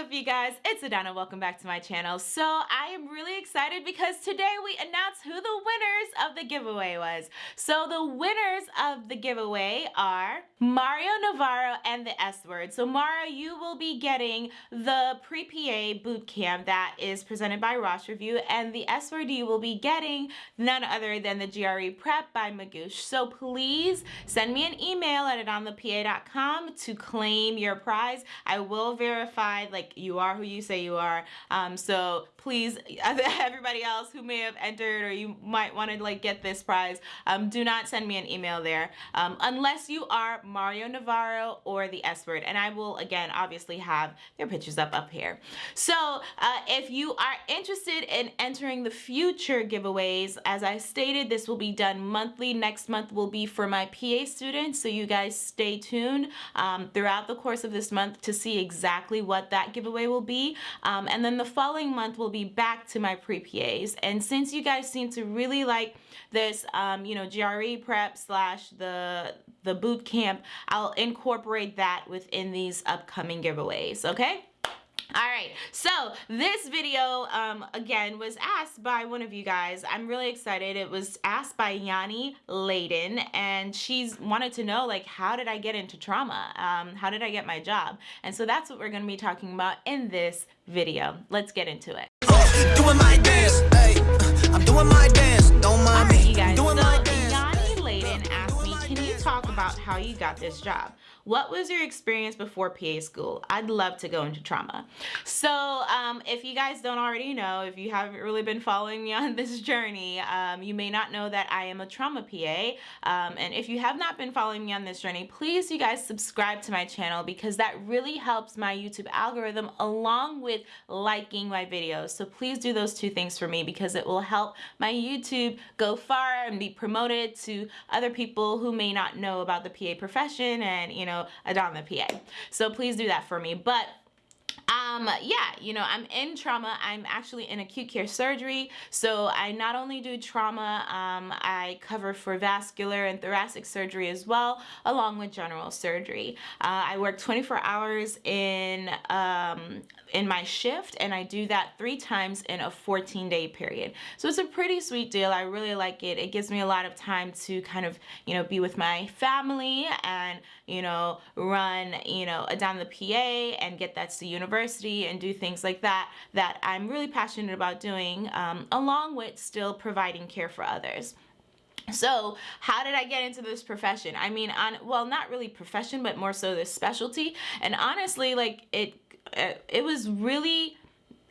up you guys? It's Adana. Welcome back to my channel. So I am really excited because today we announced who the winners of the giveaway was. So the winners of the giveaway are Mario Navarro and the S word. So Mario you will be getting the pre-PA boot camp that is presented by Rosh Review and the S word you will be getting none other than the GRE prep by Magoosh. So please send me an email at adonthepa.com to claim your prize. I will verify like you are who you say you are. Um, so please everybody else who may have entered or you might want to like get this prize um, do not send me an email there um, unless you are Mario Navarro or the S word. And I will again obviously have their pictures up up here. So uh, if you are interested in entering the future giveaways as I stated this will be done monthly. Next month will be for my PA students. So you guys stay tuned um, throughout the course of this month to see exactly what that giveaway will be um, and then the following month will be back to my pre-PAs and since you guys seem to really like this um, you know GRE prep slash the the boot camp I'll incorporate that within these upcoming giveaways okay all right so this video um, again was asked by one of you guys. I'm really excited. It was asked by yanni layden and she's wanted to know like how did i get into trauma? Um, how did i get my job? And so that's what we're going to be talking about in this video. Let's get into it. Doing my dance hey, i'm doing my dance don't mind right, me. you guys about how you got this job what was your experience before PA school? I'd love to go into trauma. So um, if you guys don't already know, if you haven't really been following me on this journey, um, you may not know that I am a trauma PA. Um, and if you have not been following me on this journey, please you guys subscribe to my channel because that really helps my YouTube algorithm along with liking my videos. So please do those two things for me because it will help my YouTube go far and be promoted to other people who may not know about the PA profession and you know know, the PA. So please do that for me. But um yeah you know i'm in trauma i'm actually in acute care surgery so i not only do trauma um i cover for vascular and thoracic surgery as well along with general surgery uh, i work 24 hours in um in my shift and I do that three times in a 14 day period. So it's a pretty sweet deal. I really like it. It gives me a lot of time to kind of, you know, be with my family and, you know, run, you know, down the PA and get that to the university and do things like that that I'm really passionate about doing um, along with still providing care for others. So how did I get into this profession? I mean, on well, not really profession, but more so this specialty. And honestly, like it uh, it was really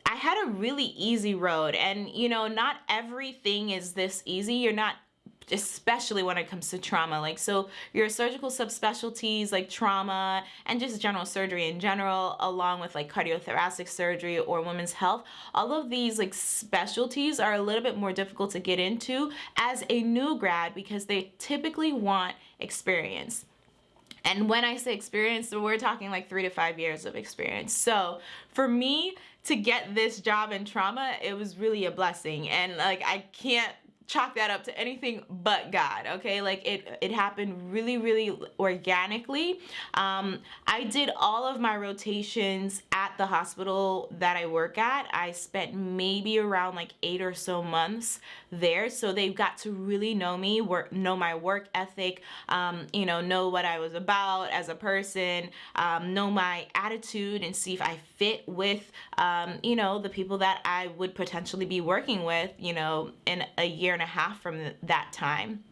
I had a really easy road and you know not everything is this easy you're not especially when it comes to trauma like so your surgical subspecialties like trauma and just general surgery in general along with like cardiothoracic surgery or women's health all of these like specialties are a little bit more difficult to get into as a new grad because they typically want experience and when I say experience, we're talking like three to five years of experience. So for me to get this job in trauma, it was really a blessing. And like, I can't chalk that up to anything but God, okay? Like it, it happened really, really organically. Um, I did all of my rotations at the hospital that I work at. I spent maybe around like eight or so months there. So they've got to really know me, work, know my work ethic, um, you know, know what I was about as a person, um, know my attitude and see if I fit with, um, you know, the people that I would potentially be working with, you know, in a year and a half from that time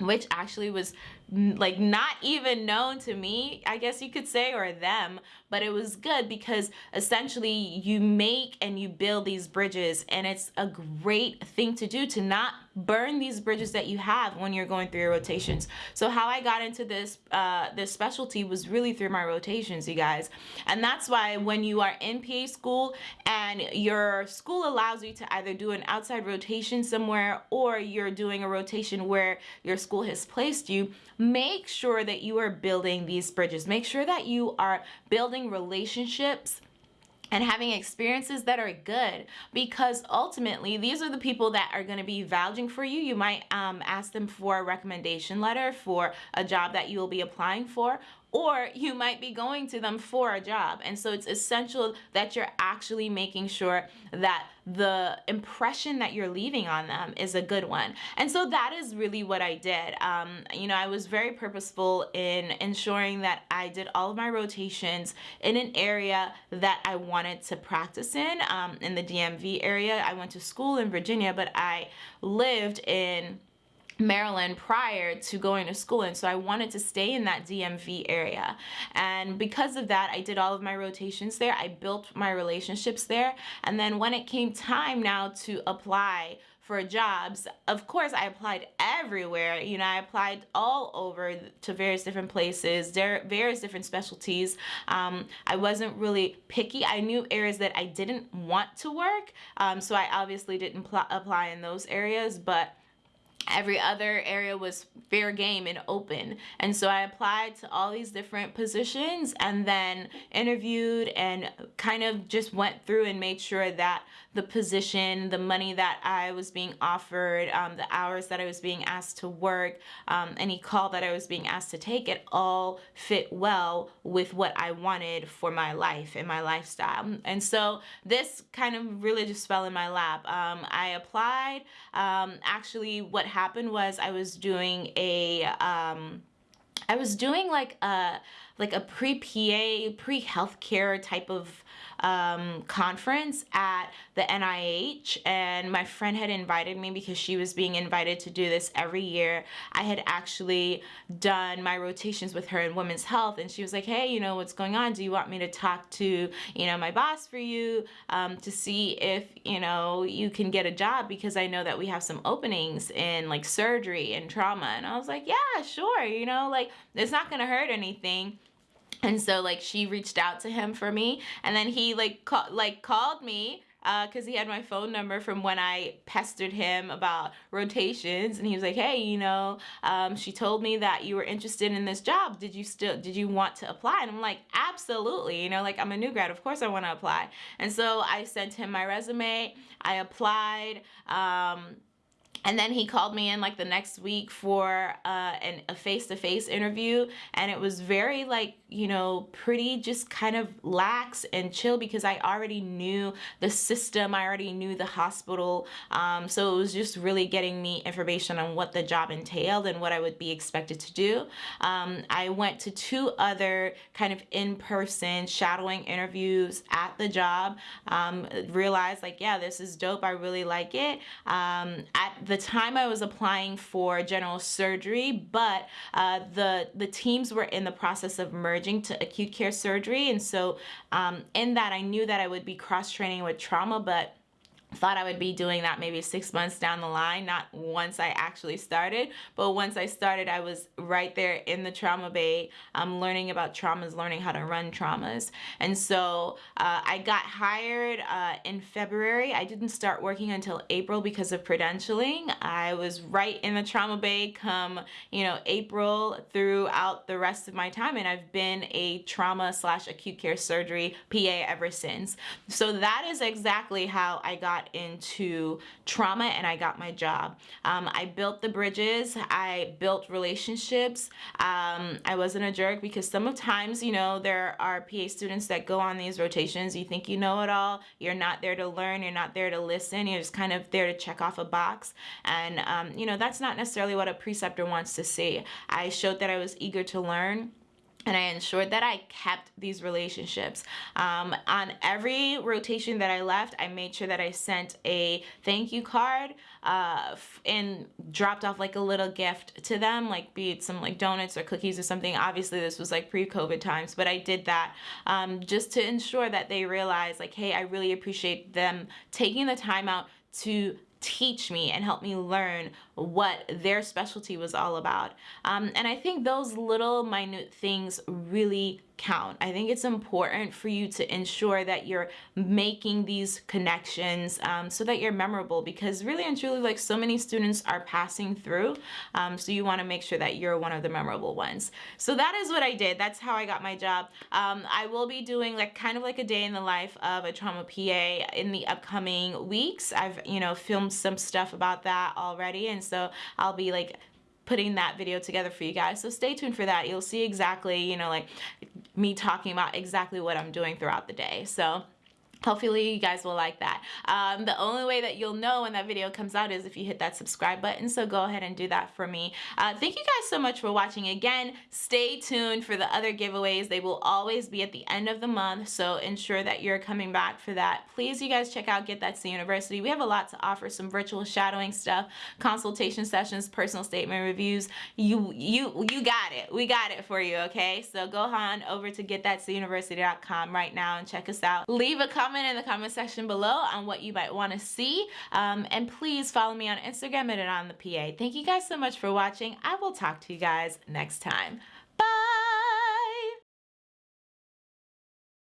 which actually was like not even known to me I guess you could say or them but it was good because essentially you make and you build these bridges and it's a great thing to do to not burn these bridges that you have when you're going through your rotations. So how I got into this uh, this specialty was really through my rotations you guys. And that's why when you are in PA school and your school allows you to either do an outside rotation somewhere or you're doing a rotation where your school has placed you make sure that you are building these bridges make sure that you are building relationships and having experiences that are good because ultimately these are the people that are going to be vouching for you. You might um, ask them for a recommendation letter for a job that you will be applying for or you might be going to them for a job. And so it's essential that you're actually making sure that the impression that you're leaving on them is a good one. And so that is really what I did. Um, you know, I was very purposeful in ensuring that I did all of my rotations in an area that I wanted to practice in, um, in the DMV area. I went to school in Virginia, but I lived in Maryland prior to going to school. And so I wanted to stay in that DMV area. And because of that I did all of my rotations there. I built my relationships there. And then when it came time now to apply for jobs of course I applied everywhere. You know I applied all over to various different places there various different specialties. Um, I wasn't really picky. I knew areas that I didn't want to work. Um, so I obviously didn't apply in those areas but every other area was fair game and open. And so I applied to all these different positions and then interviewed and kind of just went through and made sure that the position the money that I was being offered um, the hours that I was being asked to work um, any call that I was being asked to take it all fit well with what I wanted for my life and my lifestyle. And so this kind of really just fell in my lap. Um, I applied. Um, actually what happened was I was doing a, um, I was doing like a, like a pre-PA, pre-healthcare type of um, conference at the NIH and my friend had invited me because she was being invited to do this every year. I had actually done my rotations with her in women's health and she was like, hey, you know, what's going on? Do you want me to talk to, you know, my boss for you um, to see if, you know, you can get a job because I know that we have some openings in like surgery and trauma. And I was like, yeah, sure. You know, like it's not to hurt anything. And so like she reached out to him for me and then he like call, like called me because uh, he had my phone number from when I pestered him about rotations and he was like hey you know um, she told me that you were interested in this job. Did you still did you want to apply? And I'm like absolutely you know like I'm a new grad. Of course I want to apply. And so I sent him my resume I applied um, and then he called me in like the next week for uh, an, a face-to-face -face interview. And it was very like you know pretty just kind of lax and chill because I already knew the system. I already knew the hospital. Um, so it was just really getting me information on what the job entailed and what I would be expected to do. Um, I went to two other kind of in-person shadowing interviews at the job. Um, realized like yeah this is dope. I really like it. Um, at the time I was applying for general surgery, but uh, the, the teams were in the process of merging to acute care surgery. And so um, in that, I knew that I would be cross-training with trauma, but thought I would be doing that maybe six months down the line, not once I actually started, but once I started, I was right there in the trauma bay, um, learning about traumas, learning how to run traumas. And so uh, I got hired uh, in February. I didn't start working until April because of credentialing. I was right in the trauma bay come, you know, April throughout the rest of my time. And I've been a trauma slash acute care surgery PA ever since. So that is exactly how I got into trauma and I got my job. Um, I built the bridges, I built relationships. Um, I wasn't a jerk because sometimes, you know, there are PA students that go on these rotations. You think you know it all. You're not there to learn. You're not there to listen. You're just kind of there to check off a box. And, um, you know, that's not necessarily what a preceptor wants to see. I showed that I was eager to learn and I ensured that I kept these relationships. Um, on every rotation that I left, I made sure that I sent a thank you card uh, and dropped off like a little gift to them, like be it some like donuts or cookies or something. Obviously, this was like pre-COVID times, but I did that um, just to ensure that they realize like, hey, I really appreciate them taking the time out to teach me and help me learn what their specialty was all about. Um, and I think those little minute things really count. I think it's important for you to ensure that you're making these connections um, so that you're memorable because really and truly like so many students are passing through um, so you want to make sure that you're one of the memorable ones. So that is what I did. That's how I got my job. Um, I will be doing like kind of like a day in the life of a trauma PA in the upcoming weeks. I've you know filmed some stuff about that already and so I'll be like putting that video together for you guys. So stay tuned for that. You'll see exactly, you know, like me talking about exactly what I'm doing throughout the day. So Hopefully you guys will like that. Um, the only way that you'll know when that video comes out is if you hit that subscribe button, so go ahead and do that for me. Uh, thank you guys so much for watching. Again, stay tuned for the other giveaways. They will always be at the end of the month, so ensure that you're coming back for that. Please, you guys check out Get That's the University. We have a lot to offer, some virtual shadowing stuff, consultation sessions, personal statement reviews. You, you, you got it. We got it for you, okay? So go on over to getthat'stheuniversity.com right now and check us out. Leave a comment comment in the comment section below on what you might want to see. Um, and please follow me on Instagram at on the PA. Thank you guys so much for watching. I will talk to you guys next time.